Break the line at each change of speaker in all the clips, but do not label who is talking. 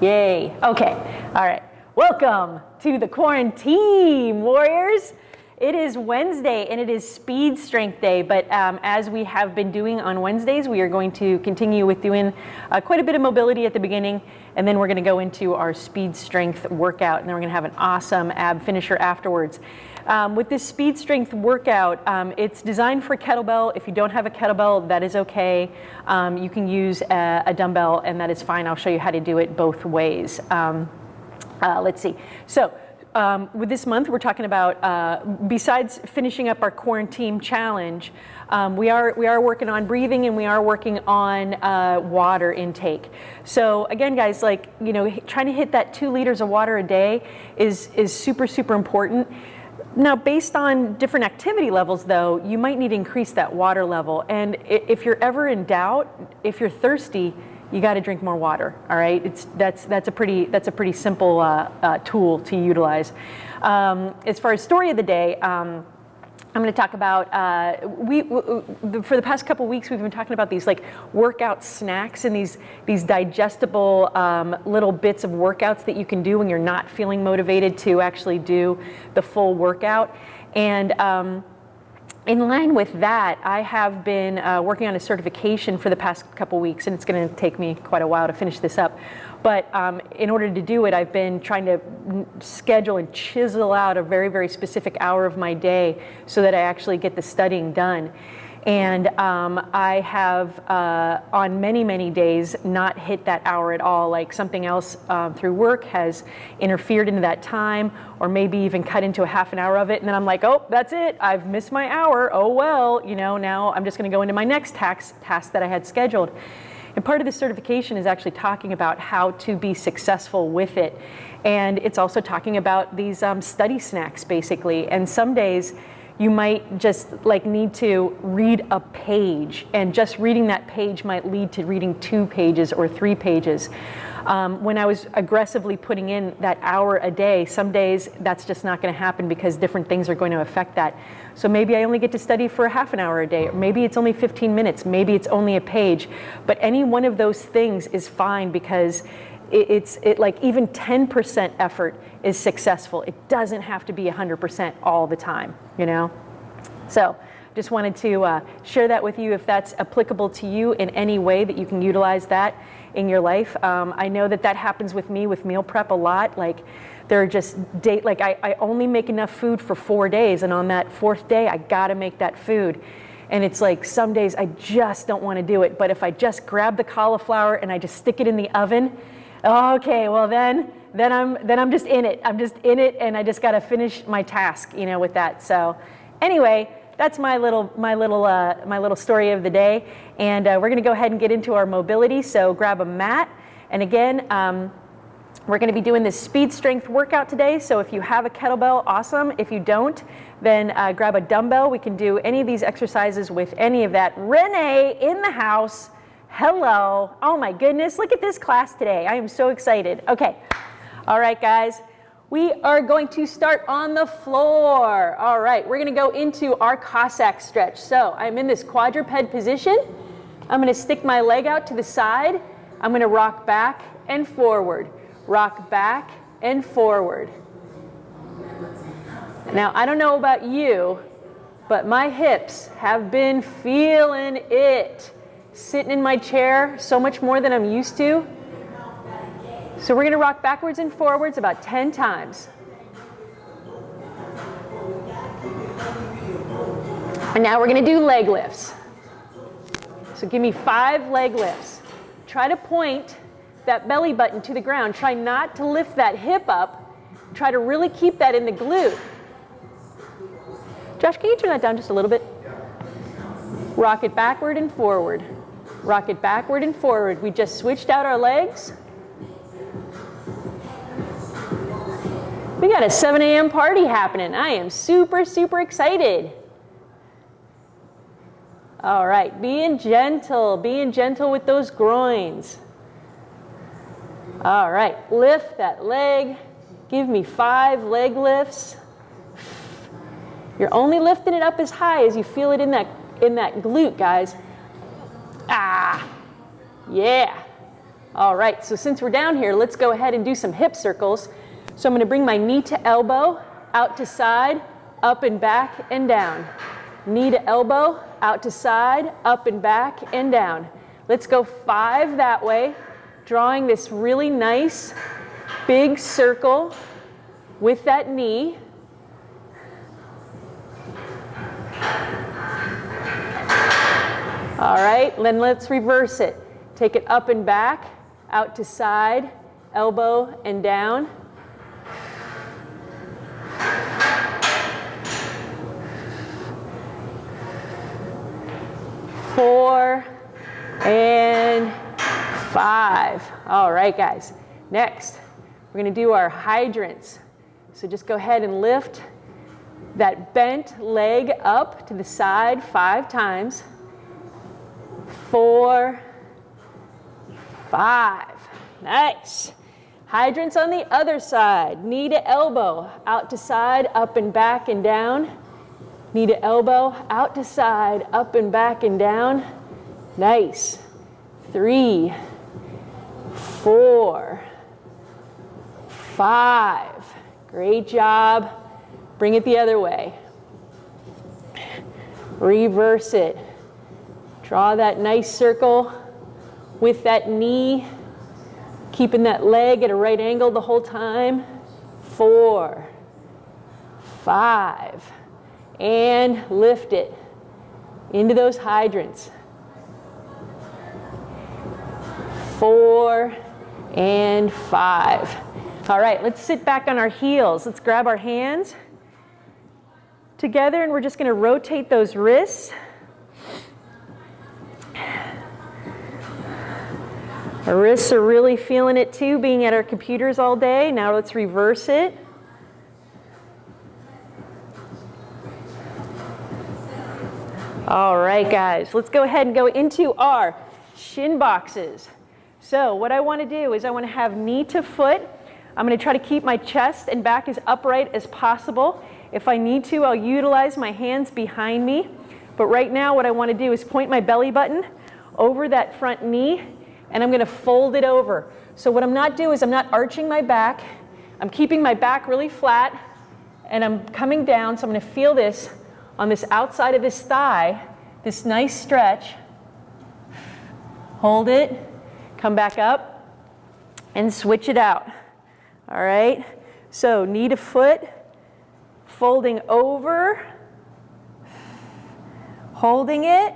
Yay. Okay. All right. Welcome to the quarantine, warriors. It is Wednesday and it is speed strength day, but um, as we have been doing on Wednesdays, we are going to continue with doing uh, quite a bit of mobility at the beginning, and then we're going to go into our speed strength workout, and then we're going to have an awesome ab finisher afterwards. Um, with this speed strength workout, um, it's designed for kettlebell. If you don't have a kettlebell, that is okay. Um, you can use a, a, dumbbell, and that is fine. I'll show you how to do it both ways. Um, uh, let's see. So um, with this month, we're talking about, uh, besides finishing up our quarantine challenge, um, we, are, we are working on breathing and we are working on uh, water intake. So again, guys, like, you know, trying to hit that two liters of water a day is, is super, super important. Now, based on different activity levels, though, you might need to increase that water level. And if you're ever in doubt, if you're thirsty, you got to drink more water. All right, it's that's that's a pretty that's a pretty simple uh, uh, tool to utilize. Um, as far as story of the day. Um, I'm going to talk about uh, we for the past couple weeks we've been talking about these like workout snacks and these these digestible um, little bits of workouts that you can do when you're not feeling motivated to actually do the full workout and um, in line with that, I have been uh, working on a certification for the past couple weeks, and it's going to take me quite a while to finish this up. But um, in order to do it, I've been trying to schedule and chisel out a very, very specific hour of my day so that I actually get the studying done. And um, I have, uh, on many, many days, not hit that hour at all. Like something else um, through work has interfered into that time, or maybe even cut into a half an hour of it. And then I'm like, oh, that's it. I've missed my hour. Oh, well, you know, now I'm just going to go into my next tax, task that I had scheduled. And part of the certification is actually talking about how to be successful with it. And it's also talking about these um, study snacks, basically. And some days, you might just like need to read a page and just reading that page might lead to reading two pages or three pages. Um, when I was aggressively putting in that hour a day, some days that's just not going to happen because different things are going to affect that. So maybe I only get to study for a half an hour a day, or maybe it's only 15 minutes, maybe it's only a page. But any one of those things is fine because it, it's it, like even 10% effort is successful. It doesn't have to be 100% all the time, you know? So just wanted to uh, share that with you if that's applicable to you in any way that you can utilize that in your life. Um, I know that that happens with me with meal prep a lot. Like there are just date, like I, I only make enough food for four days and on that fourth day, I gotta make that food. And it's like some days I just don't wanna do it. But if I just grab the cauliflower and I just stick it in the oven, okay, well then, then I'm then I'm just in it. I'm just in it, and I just got to finish my task, you know, with that. So, anyway, that's my little my little uh, my little story of the day, and uh, we're going to go ahead and get into our mobility. So grab a mat, and again. Um, we're going to be doing this speed strength workout today. So if you have a kettlebell, awesome. If you don't, then uh, grab a dumbbell. We can do any of these exercises with any of that. Renee in the house. Hello. Oh my goodness. Look at this class today. I am so excited. Okay. All right, guys. We are going to start on the floor. All right, we're gonna go into our Cossack stretch. So I'm in this quadruped position. I'm gonna stick my leg out to the side. I'm gonna rock back and forward. Rock back and forward. Now, I don't know about you, but my hips have been feeling it. Sitting in my chair so much more than I'm used to. So we're going to rock backwards and forwards about 10 times. And now we're going to do leg lifts. So give me five leg lifts. Try to point that belly button to the ground. Try not to lift that hip up. Try to really keep that in the glute. Josh, can you turn that down just a little bit? Rock it backward and forward. Rock it backward and forward. We just switched out our legs. We got a 7 a.m. party happening. I am super, super excited. All right, being gentle, being gentle with those groins. All right, lift that leg. Give me five leg lifts. You're only lifting it up as high as you feel it in that, in that glute, guys. Ah, yeah. All right, so since we're down here, let's go ahead and do some hip circles. So I'm gonna bring my knee to elbow, out to side, up and back and down. Knee to elbow, out to side, up and back and down. Let's go five that way, drawing this really nice big circle with that knee. All right, then let's reverse it. Take it up and back, out to side, elbow and down. Four and five. All right, guys. Next, we're going to do our hydrants. So just go ahead and lift that bent leg up to the side five times. Four, five. Nice. Hydrants on the other side. Knee to elbow, out to side, up and back and down. Knee to elbow, out to side, up and back and down. Nice. Three, four, five. Great job. Bring it the other way. Reverse it. Draw that nice circle with that knee, keeping that leg at a right angle the whole time. Four, five, and lift it into those hydrants. Four and five. All right, let's sit back on our heels. Let's grab our hands together and we're just going to rotate those wrists. Our wrists are really feeling it too, being at our computers all day. Now let's reverse it. All right, guys, let's go ahead and go into our shin boxes. So what I want to do is I want to have knee to foot. I'm going to try to keep my chest and back as upright as possible. If I need to, I'll utilize my hands behind me. But right now what I want to do is point my belly button over that front knee and I'm going to fold it over. So what I'm not doing is I'm not arching my back. I'm keeping my back really flat and I'm coming down. So I'm going to feel this on this outside of this thigh, this nice stretch. Hold it, come back up and switch it out. All right, so knee to foot, folding over, holding it,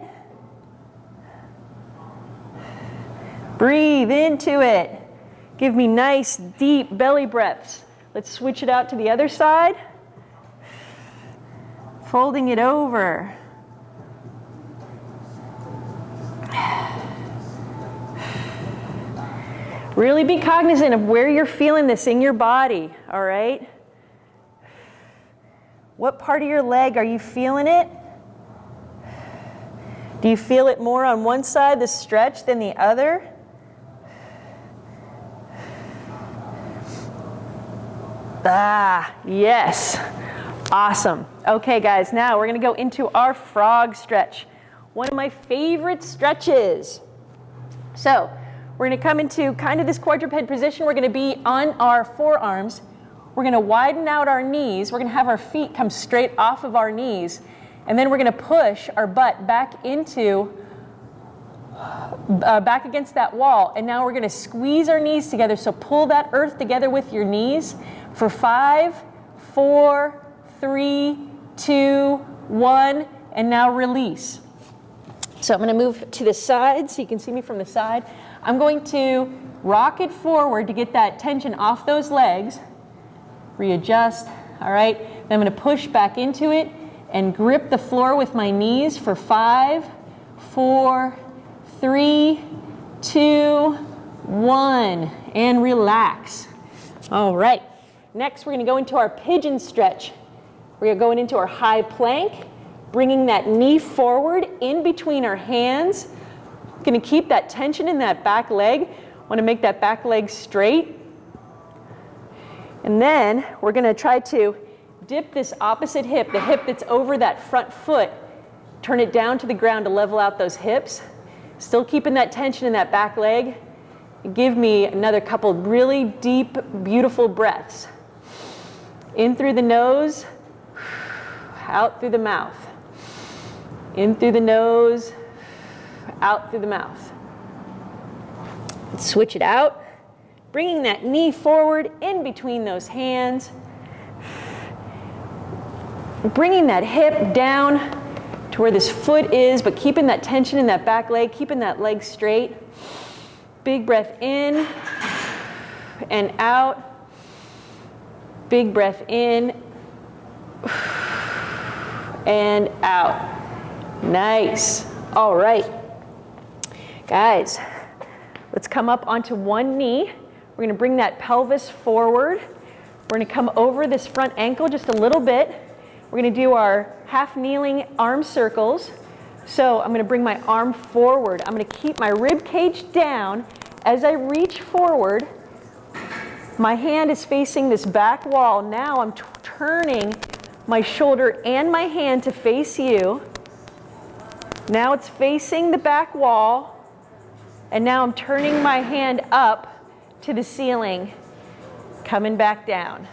Breathe into it. Give me nice, deep belly breaths. Let's switch it out to the other side. Folding it over. Really be cognizant of where you're feeling this in your body, all right? What part of your leg are you feeling it? Do you feel it more on one side, the stretch, than the other? Ah, yes. Awesome. Okay, guys, now we're going to go into our frog stretch. One of my favorite stretches. So, we're going to come into kind of this quadruped position. We're going to be on our forearms. We're going to widen out our knees. We're going to have our feet come straight off of our knees. And then we're going to push our butt back into, uh, back against that wall. And now we're going to squeeze our knees together. So pull that earth together with your knees for five, four, three, two, one, and now release. So I'm going to move to the side so you can see me from the side. I'm going to rock it forward to get that tension off those legs. Readjust, all right. Then I'm going to push back into it and grip the floor with my knees for five, four, three, two, one, and relax. All right. Next, we're going to go into our pigeon stretch. We're going into our high plank, bringing that knee forward in between our hands. Going to keep that tension in that back leg. Want to make that back leg straight. And then we're going to try to dip this opposite hip, the hip that's over that front foot, turn it down to the ground to level out those hips. Still keeping that tension in that back leg. Give me another couple really deep, beautiful breaths. In through the nose, out through the mouth. In through the nose, out through the mouth. Switch it out, bringing that knee forward in between those hands. Bringing that hip down to where this foot is, but keeping that tension in that back leg, keeping that leg straight. Big breath in and out. Big breath in and out. Nice. All right. Guys, let's come up onto one knee. We're going to bring that pelvis forward. We're to come over this front ankle just a little bit. We're going to do our half kneeling arm circles. So I'm going to bring my arm forward. I'm going to keep my rib cage down. As I reach forward, my hand is facing this back wall. Now I'm turning my shoulder and my hand to face you. Now it's facing the back wall. And now I'm turning my hand up to the ceiling, coming back down.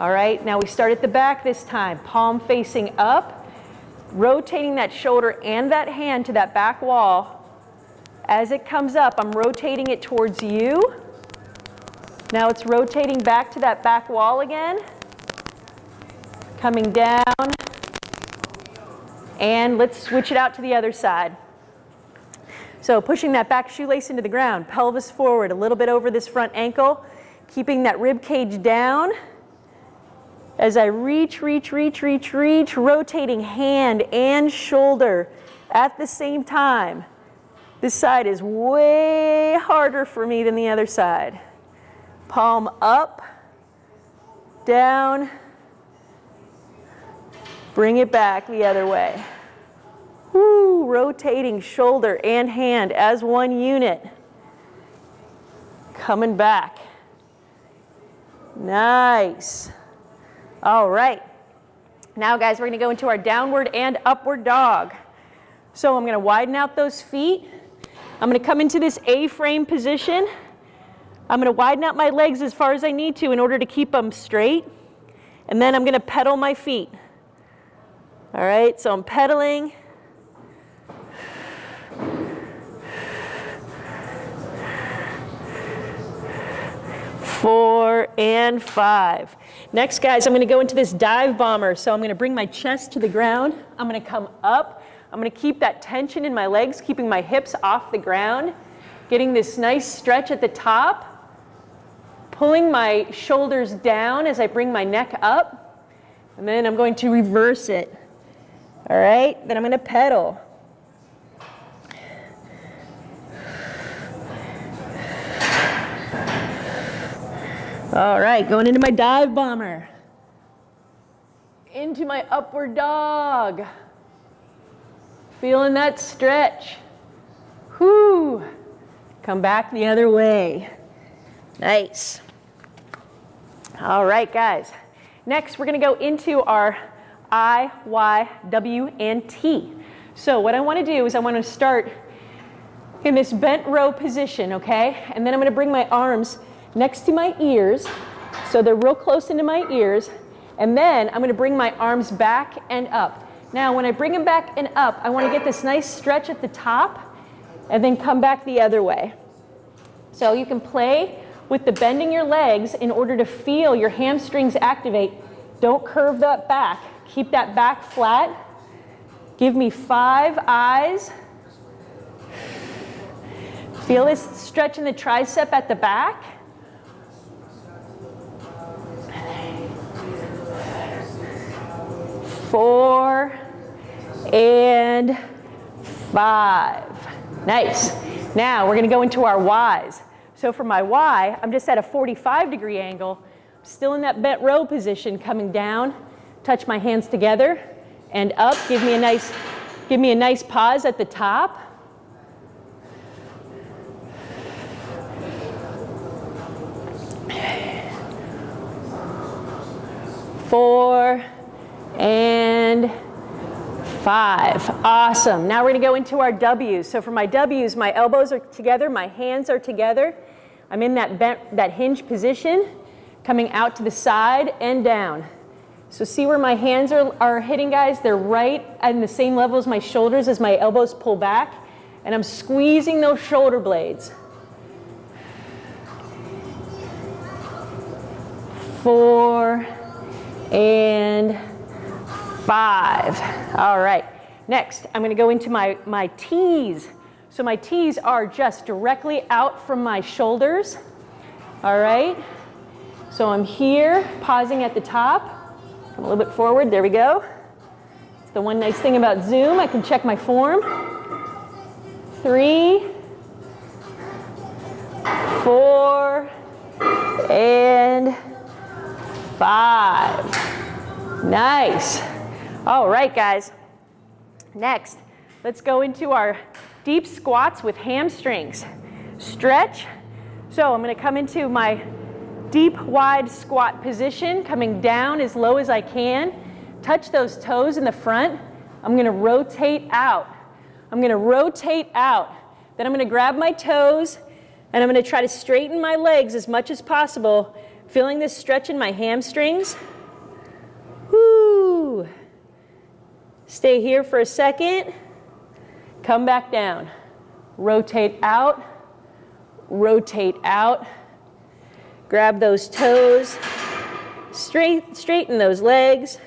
All right, now we start at the back this time. Palm facing up, rotating that shoulder and that hand to that back wall. As it comes up, I'm rotating it towards you. Now it's rotating back to that back wall again. Coming down. And let's switch it out to the other side. So pushing that back shoelace into the ground, pelvis forward, a little bit over this front ankle, keeping that rib cage down. As I reach, reach, reach, reach, reach, rotating hand and shoulder at the same time. This side is way harder for me than the other side. Palm up, down, bring it back the other way. Woo, rotating shoulder and hand as one unit. Coming back. Nice. All right. Now, guys, we're going to go into our downward and upward dog. So I'm going to widen out those feet. I'm going to come into this A-frame position. I'm going to widen out my legs as far as I need to in order to keep them straight. And then I'm going to pedal my feet. All right, so I'm pedaling. Four and five. Next, guys, I'm going to go into this dive bomber. So I'm going to bring my chest to the ground. I'm going to come up. I'm going to keep that tension in my legs, keeping my hips off the ground, getting this nice stretch at the top, pulling my shoulders down as I bring my neck up, and then I'm going to reverse it. All right, then I'm going to pedal. All right, going into my dive bomber. Into my upward dog. Feeling that stretch. Whoo. Come back the other way. Nice. All right, guys. Next, we're going to go into our I, Y, W, and T. So what I want to do is I want to start in this bent row position, okay? And then I'm going to bring my arms next to my ears, so they're real close into my ears. And then I'm going to bring my arms back and up. Now, when I bring them back and up, I want to get this nice stretch at the top and then come back the other way. So you can play with the bending your legs in order to feel your hamstrings activate. Don't curve that back. Keep that back flat. Give me five eyes. Feel this stretch in the tricep at the back. Four, and five. Nice. Now we're going to go into our Ys. So for my Y, I'm just at a 45 degree angle, still in that bent row position, coming down, touch my hands together and up. Give me a nice, give me a nice pause at the top. Four, and five. Awesome. Now we're gonna go into our W's. So for my W's, my elbows are together, my hands are together. I'm in that, bent, that hinge position, coming out to the side and down. So see where my hands are, are hitting, guys? They're right at the same level as my shoulders as my elbows pull back. And I'm squeezing those shoulder blades. Four and five. All right. Next, I'm going to go into my, my T's. So my T's are just directly out from my shoulders. All right. So I'm here, pausing at the top. Come a little bit forward. There we go. It's the one nice thing about Zoom. I can check my form. Three, four, and five. Nice. All right, guys. Next, let's go into our deep squats with hamstrings. Stretch. So I'm going to come into my deep, wide squat position, coming down as low as I can. Touch those toes in the front. I'm going to rotate out. I'm going to rotate out. Then I'm going to grab my toes and I'm going to try to straighten my legs as much as possible, feeling this stretch in my hamstrings. Whoo. Stay here for a second. Come back down. Rotate out. Rotate out. Grab those toes. Straight, straighten those legs.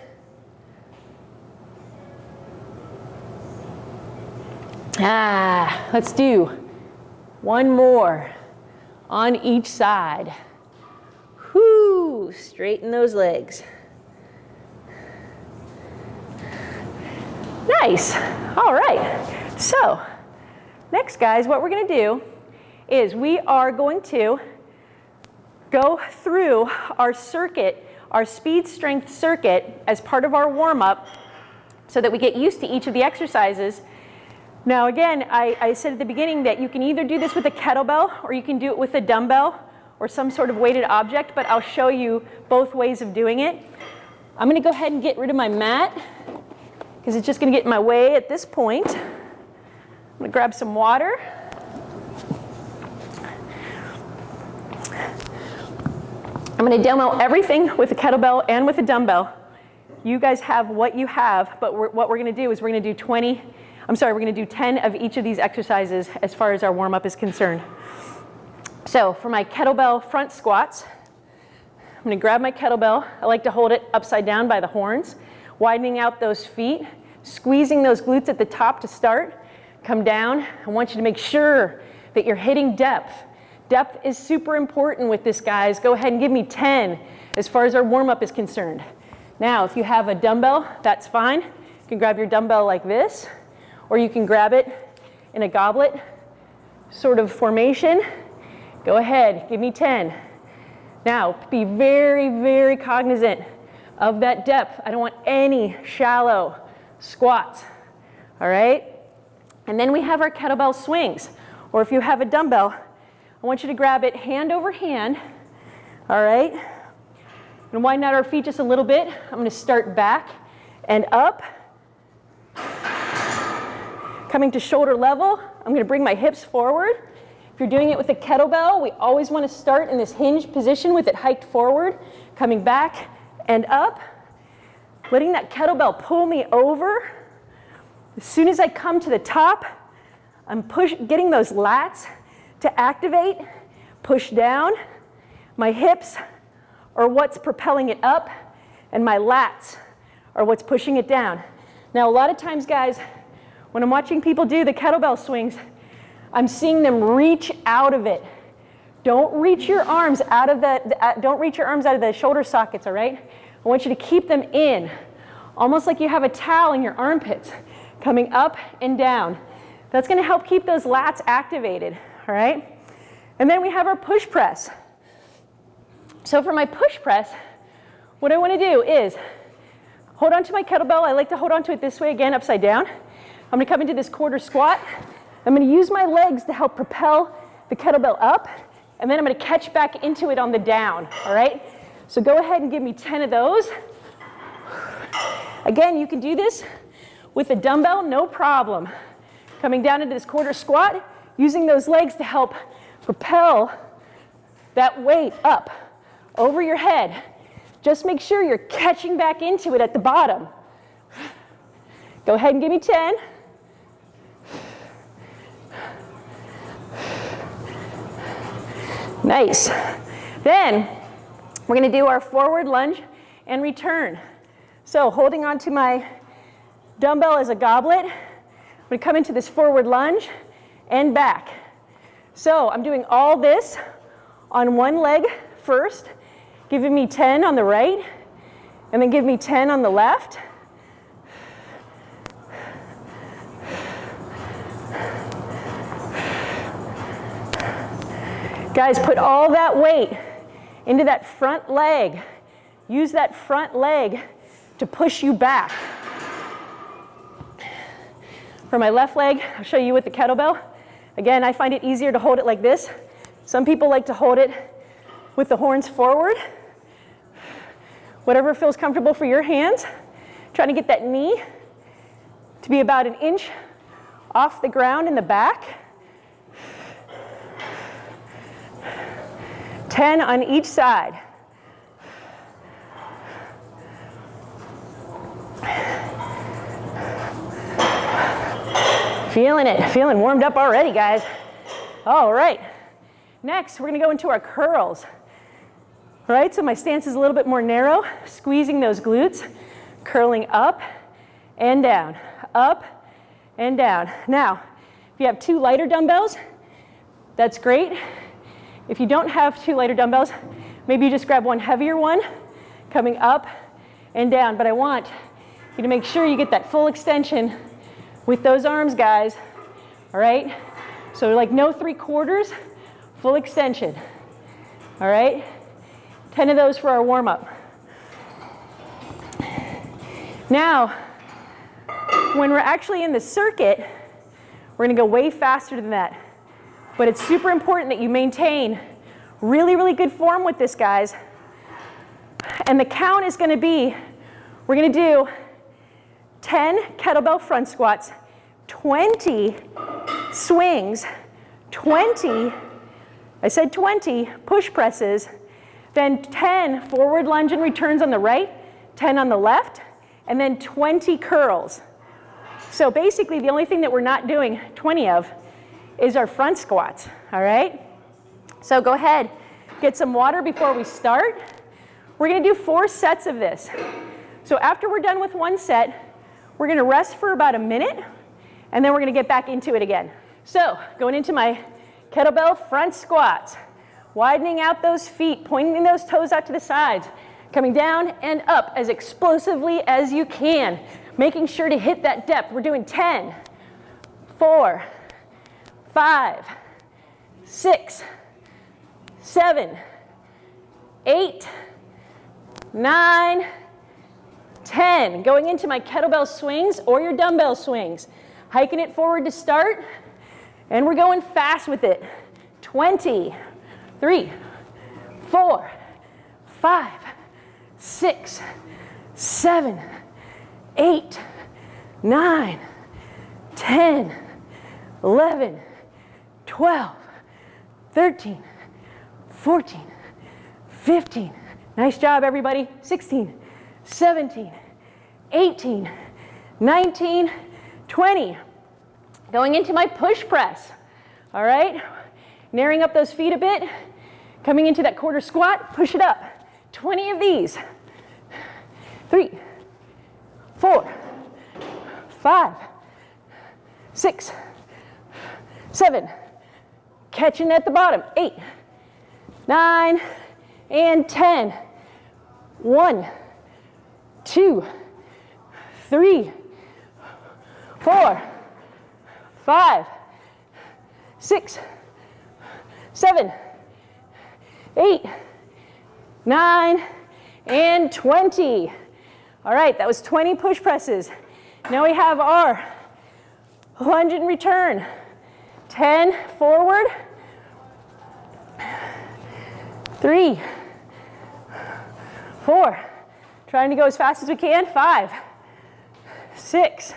Ah, let's do one more on each side. Whoo, straighten those legs. Nice, all right. So, next guys, what we're gonna do is we are going to go through our circuit, our speed strength circuit as part of our warm up so that we get used to each of the exercises now again, I, I, said at the beginning that you can either do this with a kettlebell or you can do it with a dumbbell or some sort of weighted object, but I'll show you both ways of doing it. I'm gonna go ahead and get rid of my mat because it's just gonna get in my way at this point. I'm gonna grab some water. I'm gonna demo everything with a kettlebell and with a dumbbell. You guys have what you have, but we're, what we're gonna do is we're gonna do 20 I'm sorry, we're gonna do 10 of each of these exercises as far as our warm up is concerned. So for my kettlebell front squats, I'm gonna grab my kettlebell. I like to hold it upside down by the horns, widening out those feet, squeezing those glutes at the top to start. Come down. I want you to make sure that you're hitting depth. Depth is super important with this, guys. Go ahead and give me 10 as far as our warm up is concerned. Now, if you have a dumbbell, that's fine. You can grab your dumbbell like this or you can grab it in a goblet sort of formation. Go ahead, give me 10. Now, be very, very cognizant of that depth. I don't want any shallow squats, all right? And then we have our kettlebell swings, or if you have a dumbbell, I want you to grab it hand over hand, all right? And widen out our feet just a little bit. I'm gonna start back and up, Coming to shoulder level, I'm gonna bring my hips forward. If you're doing it with a kettlebell, we always wanna start in this hinge position with it hiked forward, coming back and up, letting that kettlebell pull me over. As soon as I come to the top, I'm push, getting those lats to activate, push down. My hips are what's propelling it up, and my lats are what's pushing it down. Now, a lot of times, guys, when I'm watching people do the kettlebell swings, I'm seeing them reach out of it. Don't reach your arms out of the, uh, don't reach your arms out of the shoulder sockets, all right? I want you to keep them in, almost like you have a towel in your armpits, coming up and down. That's gonna help keep those lats activated, all right? And then we have our push press. So for my push press, what I wanna do is hold on to my kettlebell. I like to hold on to it this way, again, upside down. I'm gonna come into this quarter squat. I'm gonna use my legs to help propel the kettlebell up, and then I'm gonna catch back into it on the down, all right? So go ahead and give me 10 of those. Again, you can do this with a dumbbell, no problem. Coming down into this quarter squat, using those legs to help propel that weight up over your head. Just make sure you're catching back into it at the bottom. Go ahead and give me 10. Nice. Then we're going to do our forward lunge and return. So holding onto my dumbbell as a goblet, I'm going to come into this forward lunge and back. So I'm doing all this on one leg first, giving me 10 on the right, and then give me 10 on the left. Guys, put all that weight into that front leg. Use that front leg to push you back. For my left leg, I'll show you with the kettlebell. Again, I find it easier to hold it like this. Some people like to hold it with the horns forward. Whatever feels comfortable for your hands. Trying to get that knee to be about an inch off the ground in the back. 10 on each side. Feeling it, feeling warmed up already, guys. All right, next we're gonna go into our curls. All right, so my stance is a little bit more narrow, squeezing those glutes, curling up and down, up and down. Now, if you have two lighter dumbbells, that's great. If you don't have two lighter dumbbells, maybe you just grab one heavier one, coming up and down. But I want you to make sure you get that full extension with those arms, guys. All right? So like no three quarters, full extension. All right? 10 of those for our warm up. Now, when we're actually in the circuit, we're gonna go way faster than that. But it's super important that you maintain really, really good form with this, guys. And the count is gonna be, we're gonna do 10 kettlebell front squats, 20 swings, 20, I said 20 push presses, then 10 forward lunge and returns on the right, 10 on the left, and then 20 curls. So basically the only thing that we're not doing 20 of is our front squats, all right? So go ahead, get some water before we start. We're gonna do four sets of this. So after we're done with one set, we're gonna rest for about a minute, and then we're gonna get back into it again. So going into my kettlebell front squats, widening out those feet, pointing those toes out to the sides, coming down and up as explosively as you can, making sure to hit that depth. We're doing 10, 4, five, six, seven, eight, nine, ten. Going into my kettlebell swings or your dumbbell swings. Hiking it forward to start, and we're going fast with it. 20, three, four, five, six, seven, eight, nine, ten, eleven. 12, 13, 14, 15. Nice job, everybody. 16, 17, 18, 19, 20. Going into my push press. All right, narrowing up those feet a bit. Coming into that quarter squat, push it up. 20 of these. Three, four, five, six, seven, catching at the bottom. Eight, nine, and 10. One, two, three, four, five, six, seven, eight, nine, and 20. All right, that was 20 push presses. Now we have our lunge and return. 10 forward, three, four, trying to go as fast as we can, five, six,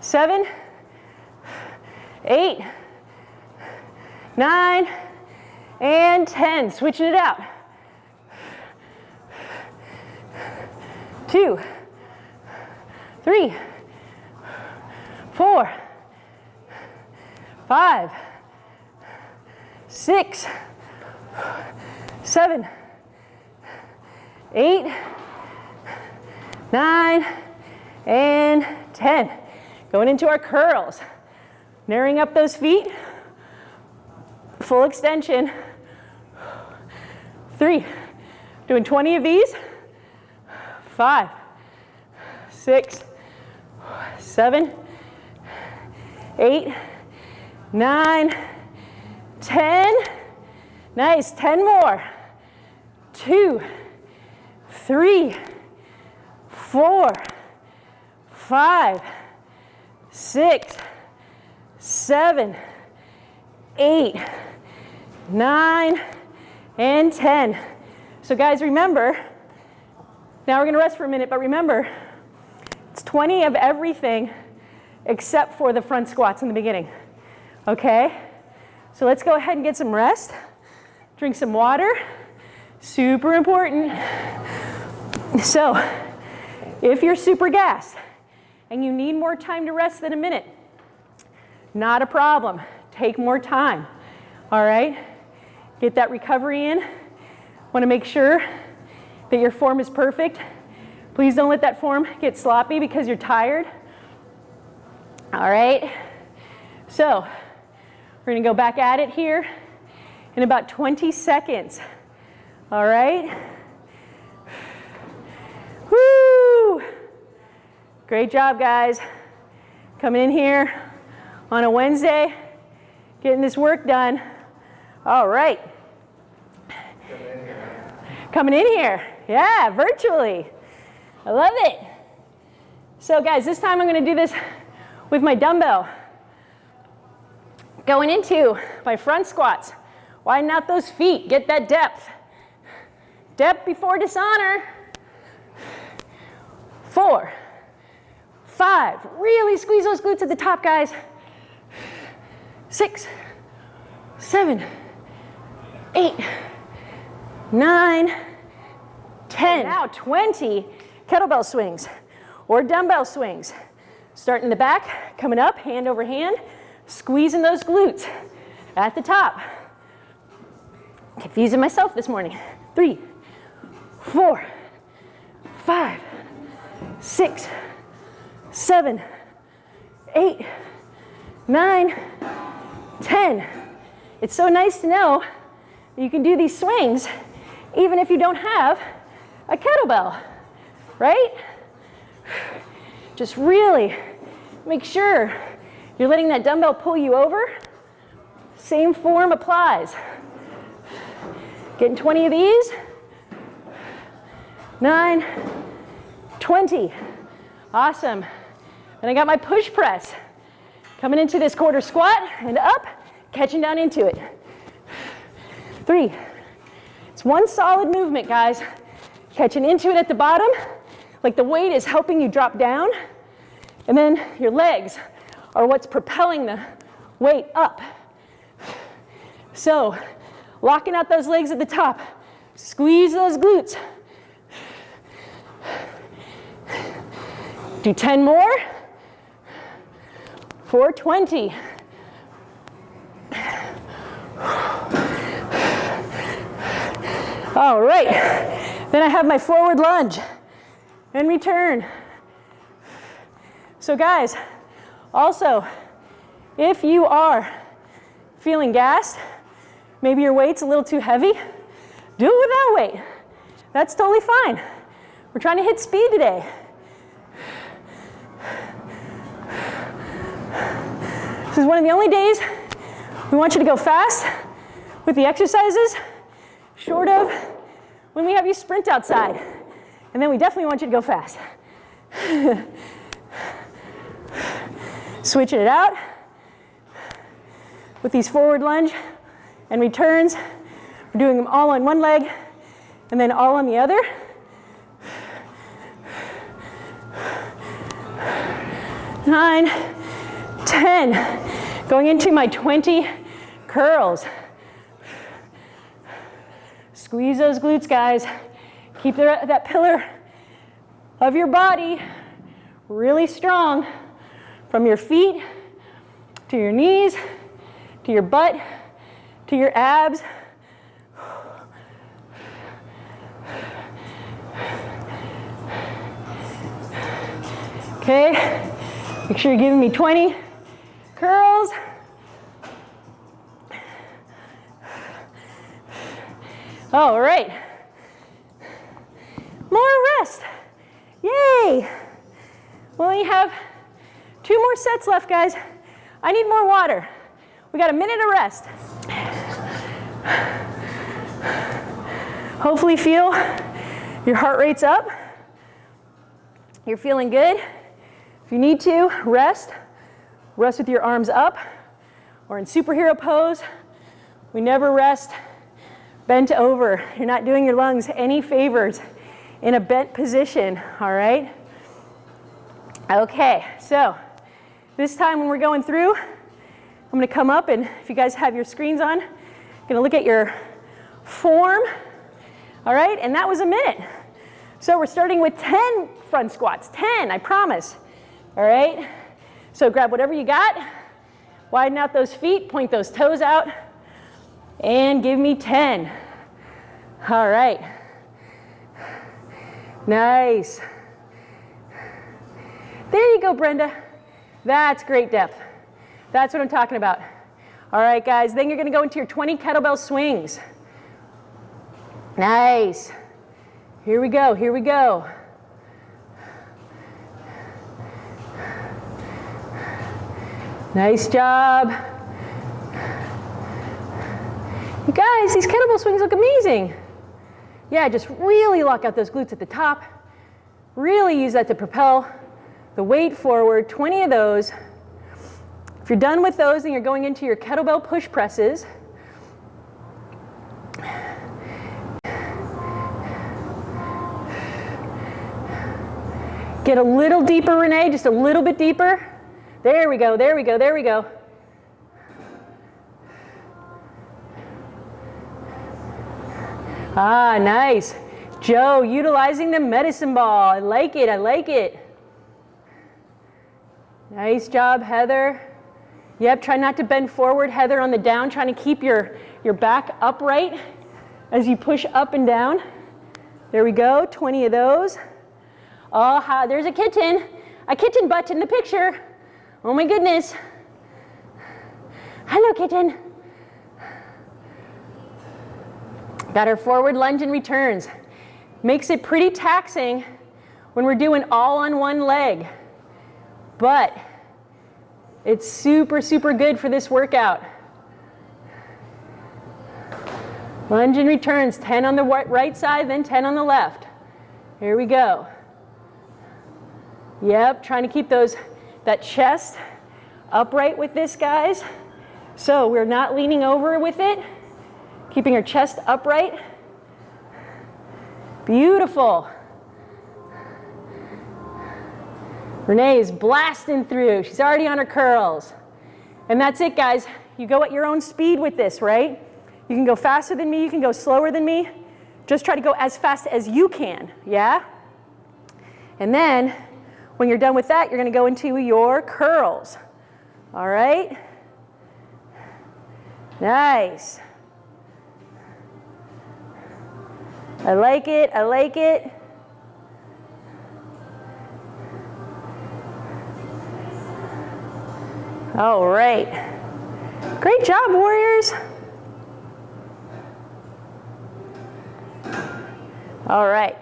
seven, eight, nine, and 10. Switching it out. Two, three, four, five, six, seven, eight, nine, and 10. Going into our curls. Narrowing up those feet. Full extension. Three. Doing 20 of these. Five, six, seven, eight, nine, 10. Nice, 10 more. Two, three, four, five, six, seven, eight, nine, and 10. So guys, remember, now we're gonna rest for a minute, but remember, it's 20 of everything except for the front squats in the beginning, okay? So let's go ahead and get some rest. Drink some water, super important. So, if you're super gassed and you need more time to rest than a minute, not a problem. Take more time, all right? Get that recovery in. Want to make sure that your form is perfect. Please don't let that form get sloppy because you're tired. All right, so we're gonna go back at it here in about 20 seconds. All right? Woo! Great job, guys. Coming in here on a Wednesday, getting this work done. All right. Coming in here. Yeah, virtually. I love it. So guys, this time I'm gonna do this with my dumbbell. Going into my front squats. Widen out those feet, get that depth. Depth before dishonor. Four, five, really squeeze those glutes at the top, guys. Six, seven, eight, nine, 10. Now 20 kettlebell swings or dumbbell swings. Starting in the back, coming up, hand over hand, squeezing those glutes at the top. Confusing myself this morning. Three, four, five, six, seven, eight, nine, ten. It's so nice to know you can do these swings even if you don't have a kettlebell, right? Just really make sure you're letting that dumbbell pull you over. Same form applies. Getting 20 of these. Nine, 20. Awesome. And I got my push press. Coming into this quarter squat and up, catching down into it. Three. It's one solid movement, guys. Catching into it at the bottom, like the weight is helping you drop down. And then your legs are what's propelling the weight up. So, locking out those legs at the top. Squeeze those glutes. Do 10 more. 420. All right. Then I have my forward lunge and return. So guys, also, if you are feeling gassed, maybe your weight's a little too heavy, do it without weight. That's totally fine. We're trying to hit speed today. This is one of the only days we want you to go fast with the exercises, short of when we have you sprint outside. And then we definitely want you to go fast. Switching it out with these forward lunge and returns. We're doing them all on one leg and then all on the other. Nine, 10. Going into my 20 curls. Squeeze those glutes, guys. Keep that pillar of your body really strong from your feet to your knees, to your butt, to your abs. Okay, make sure you're giving me 20 curls. All right. More rest. Yay. We only have two more sets left, guys. I need more water. We got a minute of rest. Hopefully feel your heart rate's up. You're feeling good. If you need to, rest. Rest with your arms up or in superhero pose. We never rest bent over. You're not doing your lungs any favors in a bent position, all right? Okay, so this time when we're going through, I'm gonna come up and if you guys have your screens on, I'm gonna look at your form, all right? And that was a minute. So we're starting with 10 front squats, 10, I promise, all right? So grab whatever you got, widen out those feet, point those toes out, and give me 10. All right. Nice. There you go, Brenda. That's great depth. That's what I'm talking about. All right, guys, then you're gonna go into your 20 kettlebell swings. Nice. Here we go, here we go. Nice job. You guys, these kettlebell swings look amazing. Yeah, just really lock out those glutes at the top. Really use that to propel the weight forward, 20 of those. If you're done with those, then you're going into your kettlebell push presses. Get a little deeper, Renee, just a little bit deeper. There we go, there we go, there we go. Ah, nice. Joe, utilizing the medicine ball. I like it, I like it. Nice job, Heather. Yep, try not to bend forward, Heather, on the down, trying to keep your, your back upright as you push up and down. There we go, 20 of those. Oh, there's a kitten. A kitten butt in the picture. Oh my goodness. Hello, kitten. Got forward lunge and returns. Makes it pretty taxing when we're doing all on one leg. But it's super, super good for this workout. Lunge and returns, 10 on the right side, then 10 on the left. Here we go. Yep, trying to keep those, that chest upright with this, guys. So we're not leaning over with it. Keeping our chest upright. Beautiful. Renee is blasting through. She's already on her curls. And that's it, guys. You go at your own speed with this, right? You can go faster than me. You can go slower than me. Just try to go as fast as you can, yeah? And then when you're done with that, you're going to go into your curls. All right? Nice. I like it, I like it. All right. Great job, Warriors. All right.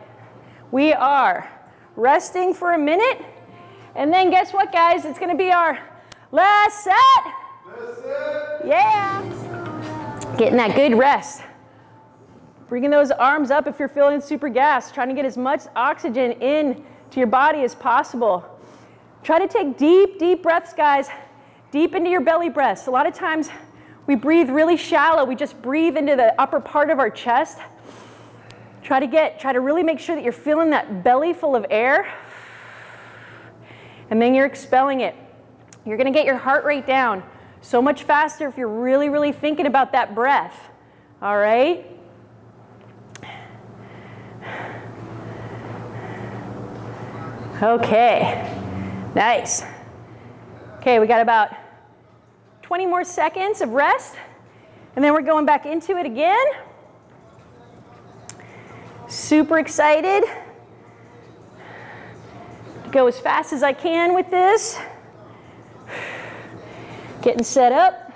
We are resting for a minute. And then guess what, guys? It's going to be our last set. Last set. Yeah. Getting that good rest. Bringing those arms up if you're feeling super gassed, trying to get as much oxygen in to your body as possible. Try to take deep, deep breaths, guys. Deep into your belly breaths. A lot of times we breathe really shallow. We just breathe into the upper part of our chest. Try to get, try to really make sure that you're feeling that belly full of air. And then you're expelling it. You're gonna get your heart rate down so much faster if you're really, really thinking about that breath. All right? Okay, nice. Okay, we got about 20 more seconds of rest, and then we're going back into it again. Super excited. Go as fast as I can with this. Getting set up.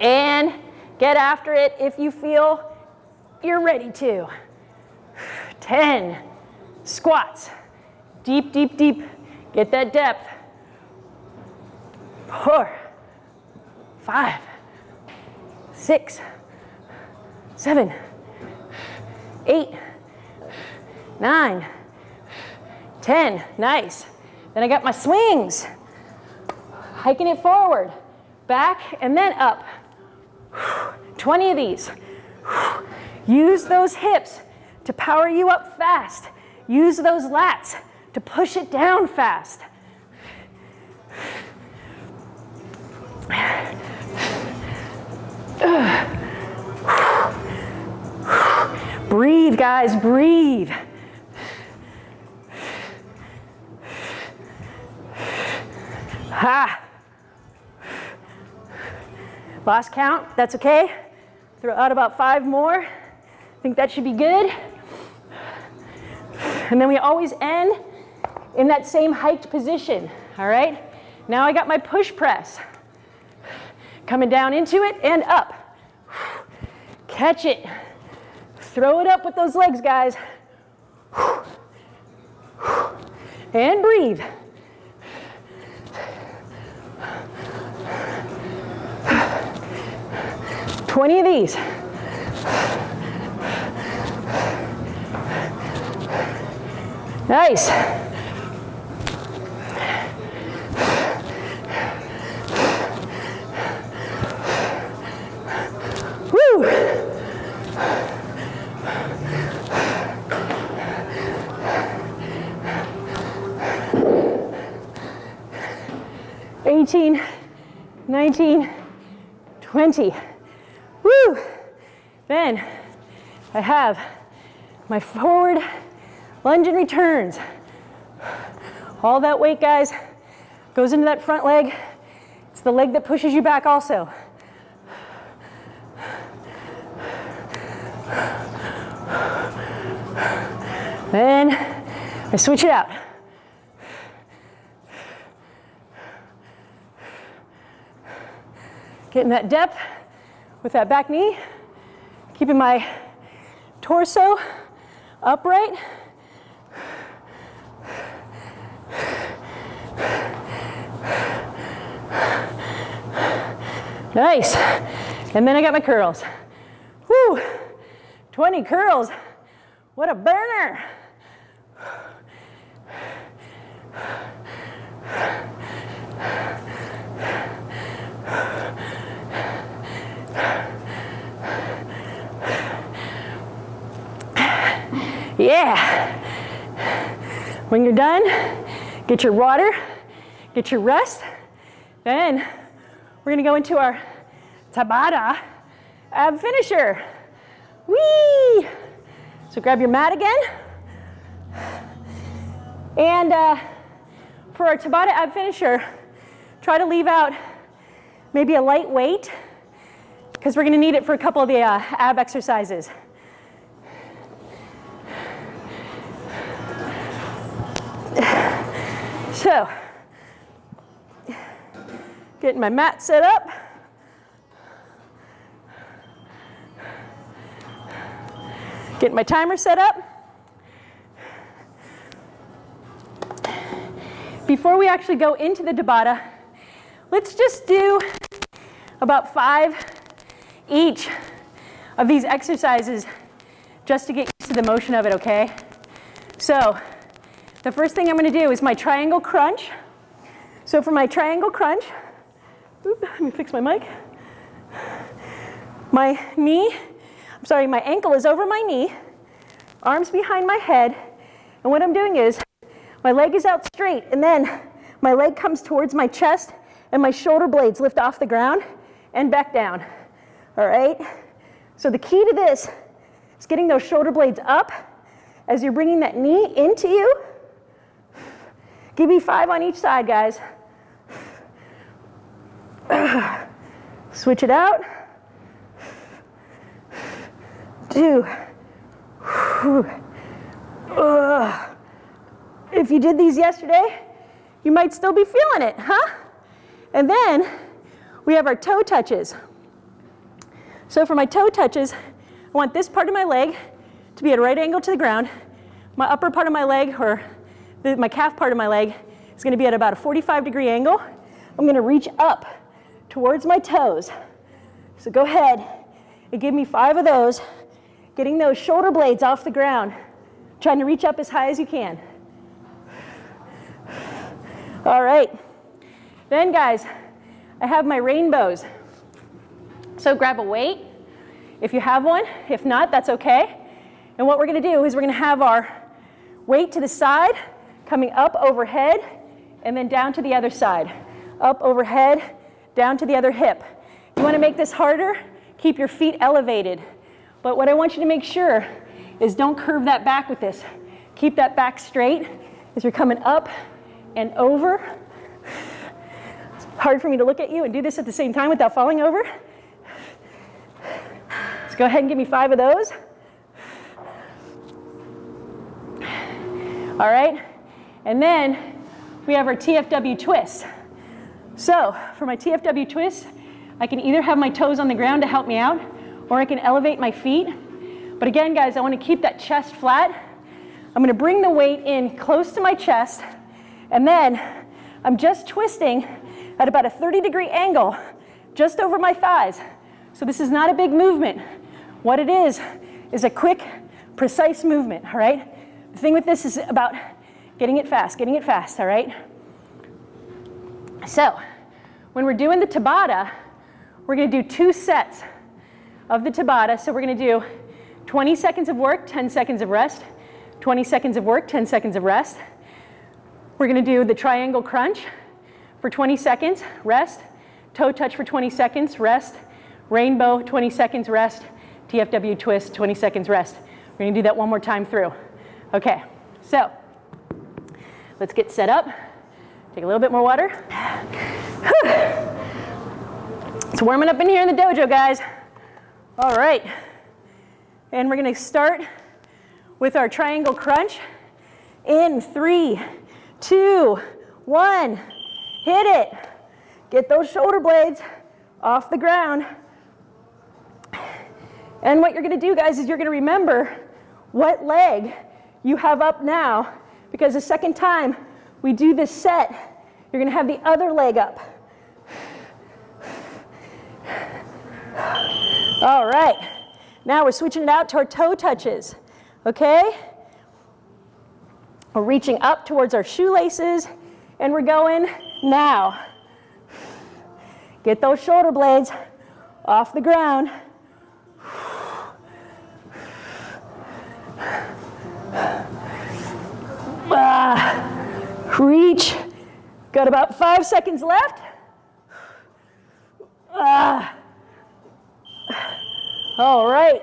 And get after it if you feel you're ready to. 10 squats. Deep, deep, deep. Get that depth. Four, five, six, seven, eight, nine, ten. Nice. Then I got my swings. Hiking it forward, back, and then up. 20 of these. Use those hips to power you up fast. Use those lats to push it down fast. Breathe, guys, breathe. Ha. Last count, that's okay. Throw out about five more. I think that should be good. And then we always end in that same hiked position, all right? Now I got my push press. Coming down into it and up. Catch it. Throw it up with those legs, guys. And breathe. Twenty of these. Nice. Woo! Eighteen, nineteen, twenty. Woo! Then I have my forward lunge and returns. All that weight, guys, goes into that front leg. It's the leg that pushes you back also. Then I switch it out. Getting that depth with that back knee, keeping my torso upright. Nice. And then I got my curls. Whoo, 20 curls. What a burner. Yeah. When you're done, get your water, get your rest. Then we're gonna go into our Tabata ab finisher. Whee! So grab your mat again. And uh, for our Tabata ab finisher, try to leave out maybe a light weight because we're gonna need it for a couple of the uh, ab exercises. So, getting my mat set up. Getting my timer set up. Before we actually go into the Tabata, let's just do about five each of these exercises just to get used to the motion of it, okay? So the first thing I'm going to do is my triangle crunch. So for my triangle crunch, oops, let me fix my mic. My knee, I'm sorry, my ankle is over my knee, arms behind my head, and what I'm doing is my leg is out straight, and then my leg comes towards my chest and my shoulder blades lift off the ground and back down. All right? So the key to this is getting those shoulder blades up as you're bringing that knee into you. Give me five on each side, guys. Switch it out. Two. If you did these yesterday, you might still be feeling it, huh? And then we have our toe touches. So for my toe touches, I want this part of my leg to be at a right angle to the ground. My upper part of my leg, or the, my calf part of my leg, is gonna be at about a 45 degree angle. I'm gonna reach up towards my toes. So go ahead and give me five of those, getting those shoulder blades off the ground, trying to reach up as high as you can. All right. Then guys, I have my rainbows. So grab a weight if you have one. If not, that's okay. And what we're gonna do is we're gonna have our weight to the side, coming up overhead, and then down to the other side. Up overhead, down to the other hip. You wanna make this harder, keep your feet elevated. But what I want you to make sure is don't curve that back with this. Keep that back straight as you're coming up and over. It's hard for me to look at you and do this at the same time without falling over. Let's go ahead and give me five of those. All right, and then we have our TFW twist. So for my TFW twist, I can either have my toes on the ground to help me out, or I can elevate my feet. But again, guys, I want to keep that chest flat. I'm going to bring the weight in close to my chest, and then I'm just twisting at about a 30 degree angle just over my thighs. So this is not a big movement. What it is, is a quick, precise movement, all right? The thing with this is about getting it fast, getting it fast, all right? So, when we're doing the Tabata, we're gonna do two sets of the Tabata. So we're gonna do 20 seconds of work, 10 seconds of rest, 20 seconds of work, 10 seconds of rest. We're gonna do the triangle crunch for 20 seconds, rest, toe touch for 20 seconds, rest, rainbow, 20 seconds, rest, TFW twist, 20 seconds, rest. We're gonna do that one more time through. Okay, so let's get set up. Take a little bit more water. It's warming up in here in the dojo, guys. All right, and we're gonna start with our triangle crunch in three, two, one. Hit it. Get those shoulder blades off the ground. And what you're gonna do, guys, is you're gonna remember what leg you have up now, because the second time we do this set, you're gonna have the other leg up. All right, now we're switching it out to our toe touches, okay? We're reaching up towards our shoelaces and we're going now. Get those shoulder blades off the ground. Ah, reach. Got about five seconds left. Ah. All right.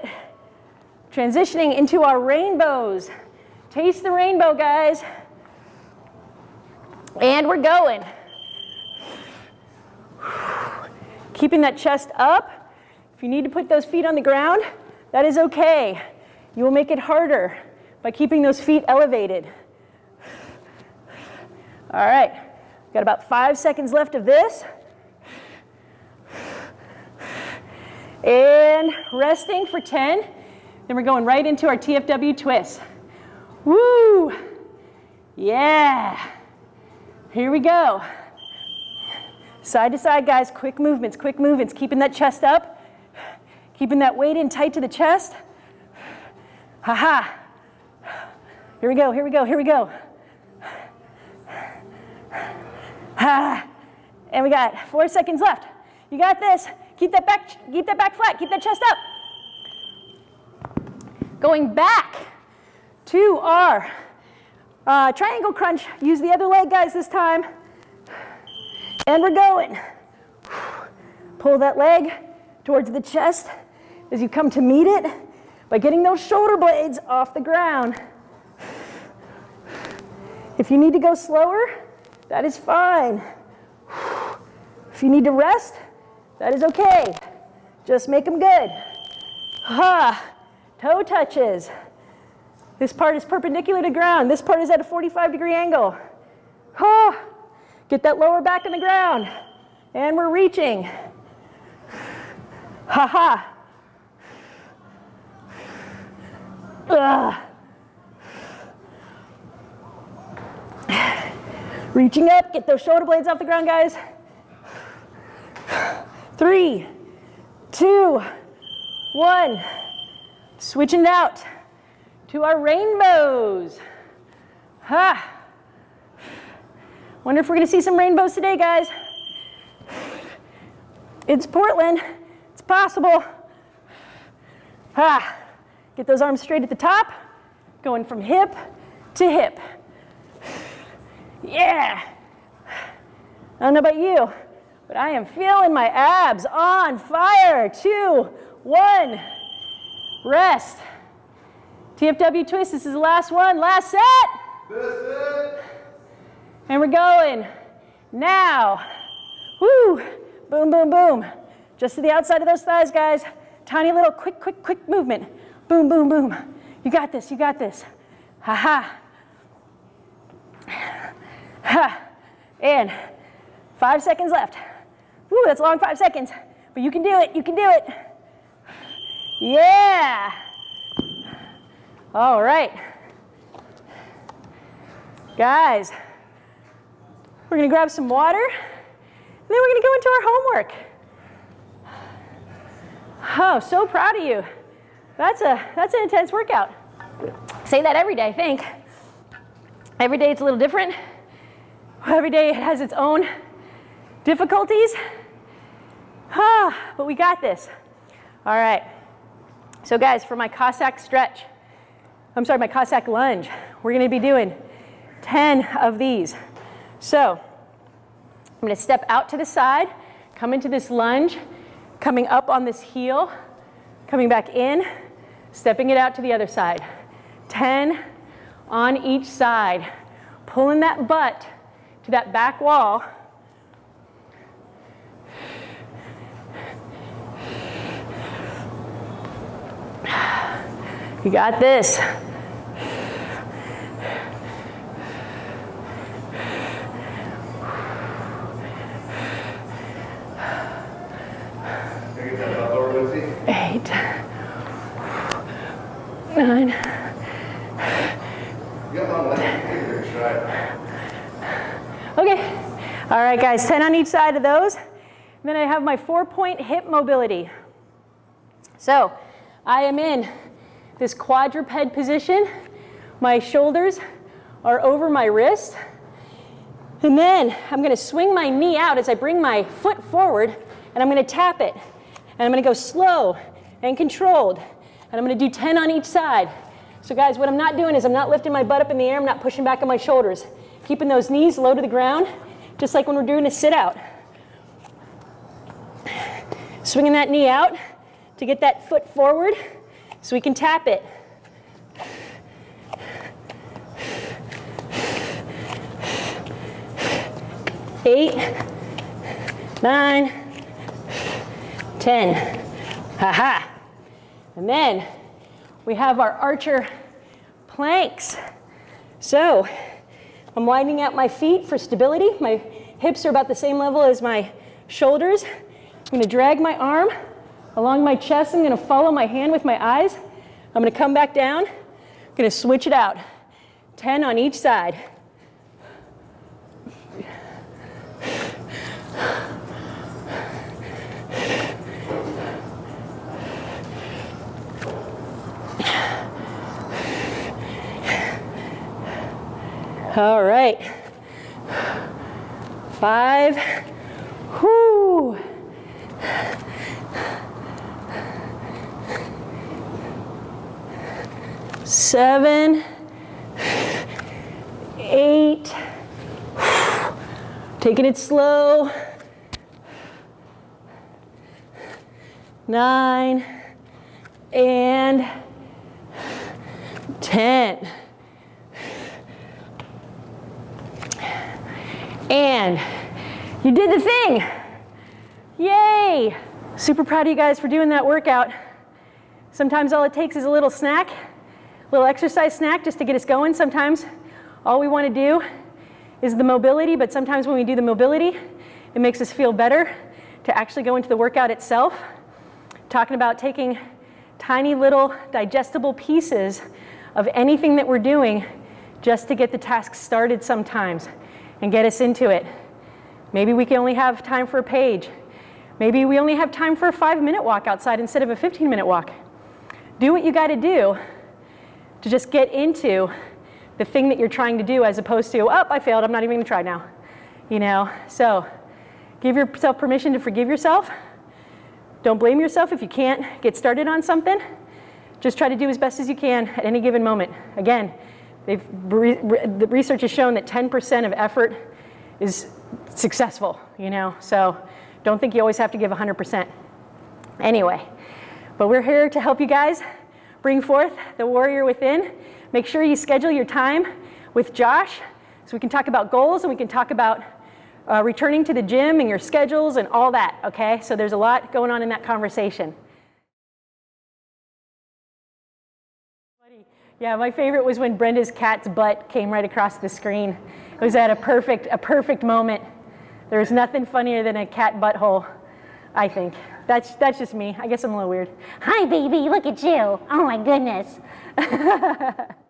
Transitioning into our rainbows. Taste the rainbow, guys. And we're going. Keeping that chest up. If you need to put those feet on the ground, that is okay. You will make it harder by keeping those feet elevated. All right, got about five seconds left of this. And resting for 10. Then we're going right into our TFW twist. Woo! Yeah. Here we go. Side to side, guys, quick movements, quick movements, keeping that chest up, keeping that weight in tight to the chest. Ha ha. Here we go, here we go, here we go. Ha. And we got four seconds left. You got this. Keep that back, keep that back flat, keep that chest up. Going back to our uh, triangle crunch. Use the other leg, guys, this time. And we're going. Pull that leg towards the chest as you come to meet it by getting those shoulder blades off the ground. If you need to go slower, that is fine. If you need to rest, that is okay. Just make them good. Ha, toe touches. This part is perpendicular to ground. This part is at a 45 degree angle. Ha, get that lower back in the ground. And we're reaching. Ha ha. Ugh. Reaching up, get those shoulder blades off the ground, guys. Three, two, one. Switching out to our rainbows. Ha. Wonder if we're gonna see some rainbows today, guys. It's Portland, it's possible. Ha. Get those arms straight at the top, going from hip to hip. Yeah. I don't know about you, but I am feeling my abs on fire. Two, one, rest. TFW twist, this is the last one, last set. And we're going. Now, whoo, boom, boom, boom. Just to the outside of those thighs, guys. Tiny little quick, quick, quick movement. Boom, boom, boom. You got this, you got this. Ha ha. Ha. And five seconds left. Woo, that's a long five seconds. But you can do it, you can do it. Yeah. All right. Guys, we're gonna grab some water, and then we're gonna go into our homework. Oh, so proud of you. That's, a, that's an intense workout. Say that every day, I think. Every day it's a little different. Every day it has its own difficulties. Ah, but we got this. All right. So guys, for my Cossack stretch, I'm sorry, my Cossack lunge, we're gonna be doing 10 of these. So I'm gonna step out to the side, come into this lunge, coming up on this heel, coming back in, stepping it out to the other side. 10 on each side, pulling that butt to that back wall. You got this. Eight, nine. Okay. All right, guys, 10 on each side of those. then I have my four-point hip mobility. So I am in this quadruped position. My shoulders are over my wrist. And then I'm gonna swing my knee out as I bring my foot forward and I'm gonna tap it. And I'm gonna go slow and controlled. And I'm gonna do 10 on each side. So guys, what I'm not doing is I'm not lifting my butt up in the air, I'm not pushing back on my shoulders. Keeping those knees low to the ground, just like when we're doing a sit out. Swinging that knee out to get that foot forward so we can tap it. Eight, nine, ten. Ha ha. And then we have our archer planks. So I'm widening out my feet for stability. My hips are about the same level as my shoulders. I'm gonna drag my arm along my chest. I'm gonna follow my hand with my eyes. I'm gonna come back down. I'm gonna switch it out. 10 on each side. All right. Five. Whoo. Seven. Eight. Taking it slow. Nine and 10. And you did the thing. Yay! Super proud of you guys for doing that workout. Sometimes all it takes is a little snack, little exercise snack just to get us going. Sometimes all we want to do is the mobility, but sometimes when we do the mobility, it makes us feel better to actually go into the workout itself. Talking about taking tiny little digestible pieces of anything that we're doing just to get the task started sometimes and get us into it. Maybe we can only have time for a page. Maybe we only have time for a five minute walk outside instead of a 15 minute walk. Do what you got to do to just get into the thing that you're trying to do as opposed to, oh, I failed, I'm not even to try now. You know, so give yourself permission to forgive yourself. Don't blame yourself if you can't get started on something. Just try to do as best as you can at any given moment. Again, the research has shown that 10% of effort is successful, you know, so don't think you always have to give 100%. Anyway, but we're here to help you guys bring forth the warrior within. Make sure you schedule your time with Josh so we can talk about goals and we can talk about uh, returning to the gym and your schedules and all that, okay? So there's a lot going on in that conversation. Yeah, my favorite was when Brenda's cat's butt came right across the screen. It was at a perfect, a perfect moment. There was nothing funnier than a cat butthole, I think. That's, that's just me. I guess I'm a little weird. Hi, baby, look at you. Oh my goodness.